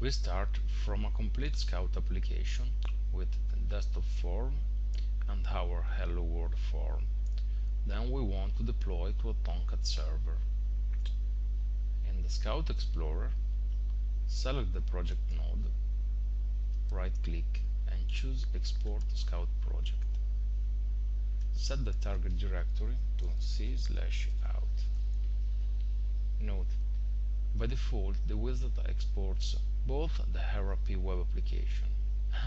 We start from a complete Scout application with the desktop form and our Hello World form. Then we want to deploy to a Tomcat server. In the Scout Explorer, select the project node, right click and choose Export Scout Project. Set the target directory to c out. Note, by default the wizard exports both the RAP web application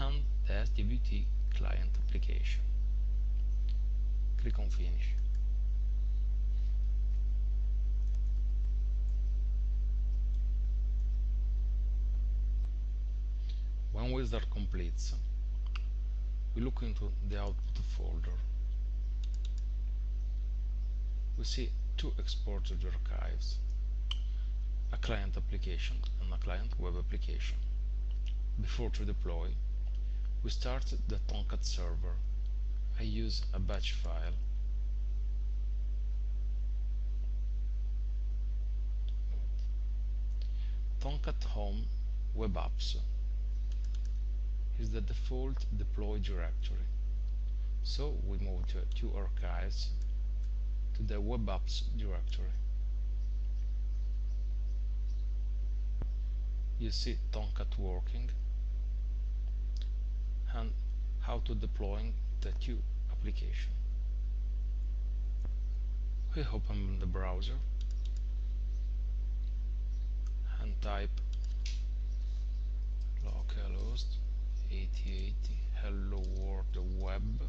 and the SWT client application. Click on Finish. When wizard completes, we look into the output folder. We see two exported archives, a client application and a client web application. Before to deploy, we start the Tomcat server. I use a batch file. Tomcat Home Web Apps is the default deploy directory. So we move to two archives to the web apps directory. You see Tomcat working and how to deploy the two application. We open the browser and type localhost 8080 hello world web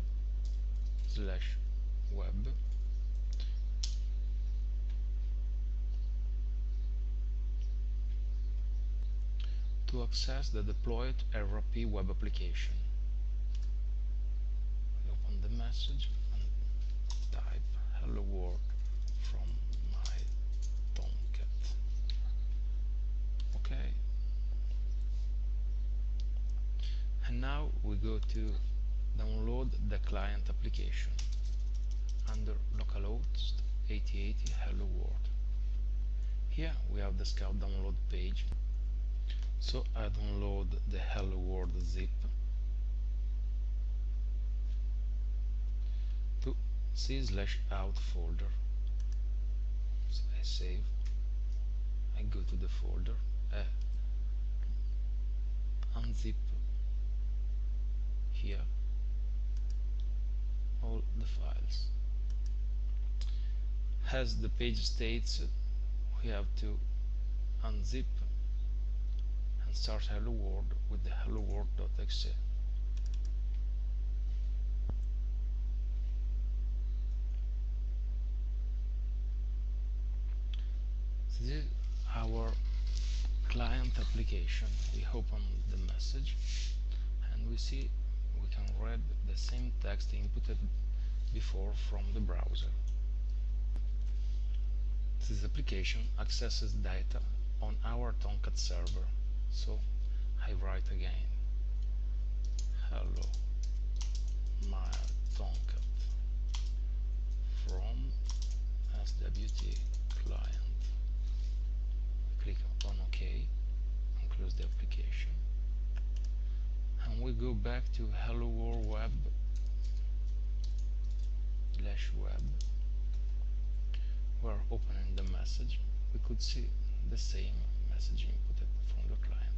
slash web to access the deployed RAP web application. Open the message and type hello world from my Tomcat. Okay. And now we go to download the client application under localhost 8080 hello world. Here we have the Scout download page so I download the hello world zip to c slash out folder. So I save. I go to the folder. Uh, unzip here all the files. As the page states we have to unzip start hello world with the hello world.exe this is our client application. We open the message and we see we can read the same text inputted before from the browser. This application accesses data on our Tomcat server so I write again. Hello my Tomcat from SWT client. Click on OK and close the application. And we go back to hello world web slash web. We're opening the message. We could see the same messaging for the, from the client.